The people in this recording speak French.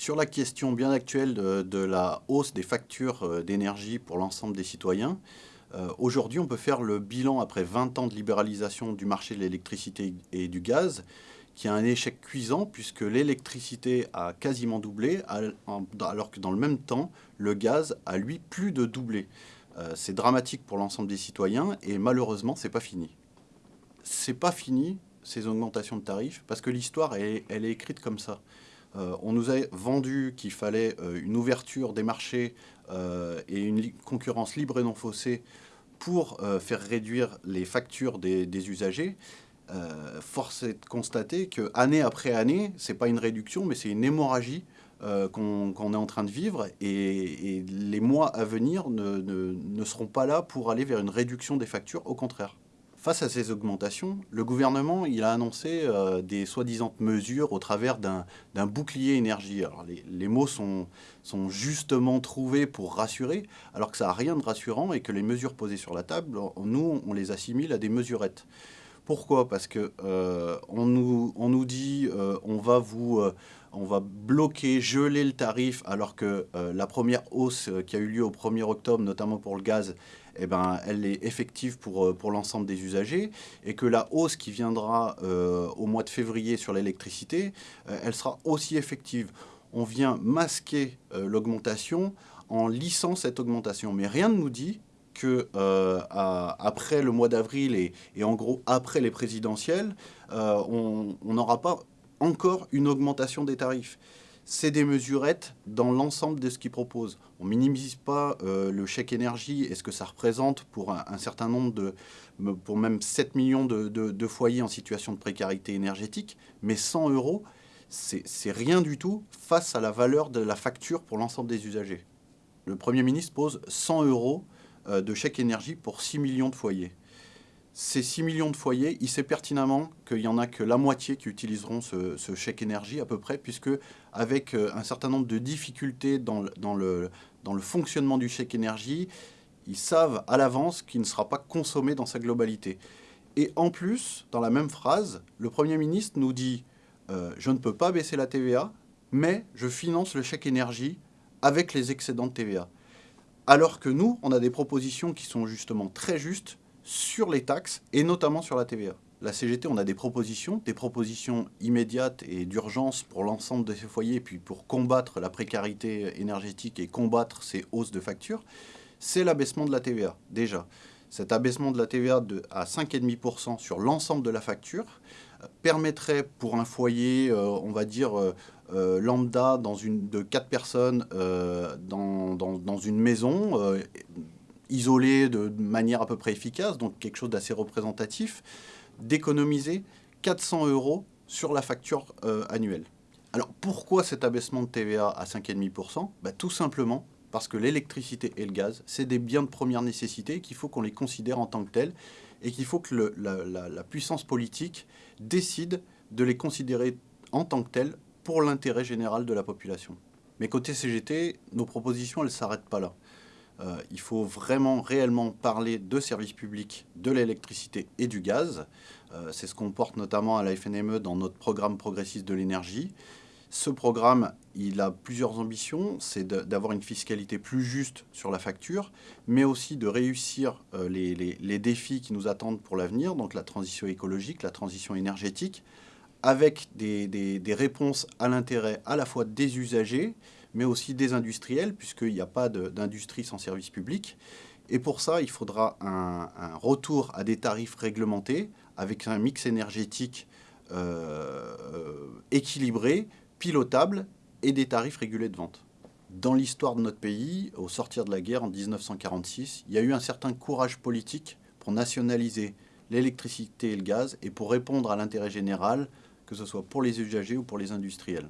Sur la question bien actuelle de, la hausse des factures euh, d'énergie pour l'ensemble des citoyens, euh, aujourd'hui on peut faire le bilan après 20 ans de libéralisation du marché de l'électricité et du gaz, qui a un échec cuisant puisque l'électricité a quasiment doublé, alors que dans le même temps, le gaz a lui plus de doublé. Euh, c'est dramatique pour l'ensemble des citoyens et malheureusement, c'est pas fini. C'est pas fini ces augmentations de tarifs parce que l'histoire, elle, est écrite comme ça. Euh, on nous a vendu qu'il fallait euh, une ouverture des marchés et une concurrence libre et non faussée pour faire réduire les factures des, usagers. force est de constater que année après année, c'est pas une réduction, mais c'est une hémorragie euh, qu'on est en train de vivre et, les mois à venir ne, seront pas là pour aller vers une réduction des factures, au contraire. Face à ces augmentations, le gouvernement il a annoncé euh, des soi-disant mesures au travers d'un bouclier énergie. Les, mots sont, justement trouvés pour rassurer, alors que ça n'a rien de rassurant et que les mesures posées sur la table, nous, on les assimile à des mesurettes. Pourquoi? Parce qu'on euh, nous, on nous dit on va va bloquer, geler le tarif, alors que euh, la première hausse euh, qui a eu lieu au 1er octobre, notamment pour le gaz, eh ben, elle est effective pour, euh, pour l'ensemble des usagers, et que la hausse qui viendra au mois de février sur l'électricité, elle sera aussi effective. On vient masquer l'augmentation en lissant cette augmentation, mais rien ne nous dit que après le mois d'avril et, et, en gros après les présidentielles, on n'aura pas encore une augmentation des tarifs. C'est des mesurettes dans l'ensemble de ce qu'ils proposent. On minimise pas euh, le chèque énergie et ce que ça représente pour un, certain nombre de, pour même 7 millions de, foyers en situation de précarité énergétique, mais 100 euros, c'est rien du tout face à la valeur de la facture pour l'ensemble des usagers. Le Premier ministre pose 100 euros euh, de chèque énergie pour 6 millions de foyers ces 6 millions de foyers, il sait pertinemment qu'il n'y en a que la moitié qui utiliseront ce, chèque énergie à peu près, puisque avec euh, un certain nombre de difficultés dans le, fonctionnement du chèque énergie, ils savent à l'avance qu'il ne sera pas consommé dans sa globalité. Et en plus, dans la même phrase, le Premier ministre nous dit euh, Je ne peux pas baisser la TVA, mais je finance le chèque énergie avec les excédents de TVA ». Alors que nous, on a des propositions qui sont justement très justes, sur les taxes et notamment sur la TVA. La CGT, on a des propositions, des propositions immédiates et d'urgence pour l'ensemble de ces foyers, puis pour combattre la précarité énergétique et combattre ces hausses de factures, c'est l'abaissement de la TVA, déjà. Cet abaissement de la TVA de, à 5,5% sur l'ensemble de la facture euh, permettrait pour un foyer, euh, on va dire, euh, lambda dans une, de 4 personnes dans, dans, une maison, isolé de manière à peu près efficace, donc quelque chose d'assez représentatif, d'économiser 400 euros sur la facture euh, annuelle. Alors pourquoi cet abaissement de TVA à 5,5% bah, Tout simplement parce que l'électricité et le gaz, c'est des biens de première nécessité qu'il faut qu'on les considère en tant que tels et qu'il faut que la, puissance politique décide de les considérer en tant que tels pour l'intérêt général de la population. Mais côté CGT, nos propositions, elles ne s'arrêtent pas là. Euh, il faut vraiment, réellement parler de services publics, de l'électricité et du gaz. Euh, c'est ce qu'on porte notamment à la FNME dans notre programme progressiste de l'énergie. Ce programme, il a plusieurs ambitions. C'est d'avoir une fiscalité plus juste sur la facture, mais aussi de réussir euh, les, défis qui nous attendent pour l'avenir, donc la transition écologique, la transition énergétique, avec des réponses à l'intérêt à la fois des usagers, mais aussi des industriels, puisqu'il n'y a pas d'industrie sans service public. Et pour ça, il faudra un, retour à des tarifs réglementés, avec un mix énergétique euh, équilibré, pilotable, et des tarifs régulés de vente. Dans l'histoire de notre pays, au sortir de la guerre en 1946, il y a eu un certain courage politique pour nationaliser l'électricité et le gaz et pour répondre à l'intérêt général, que ce soit pour les usagers ou pour les industriels.